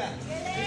え。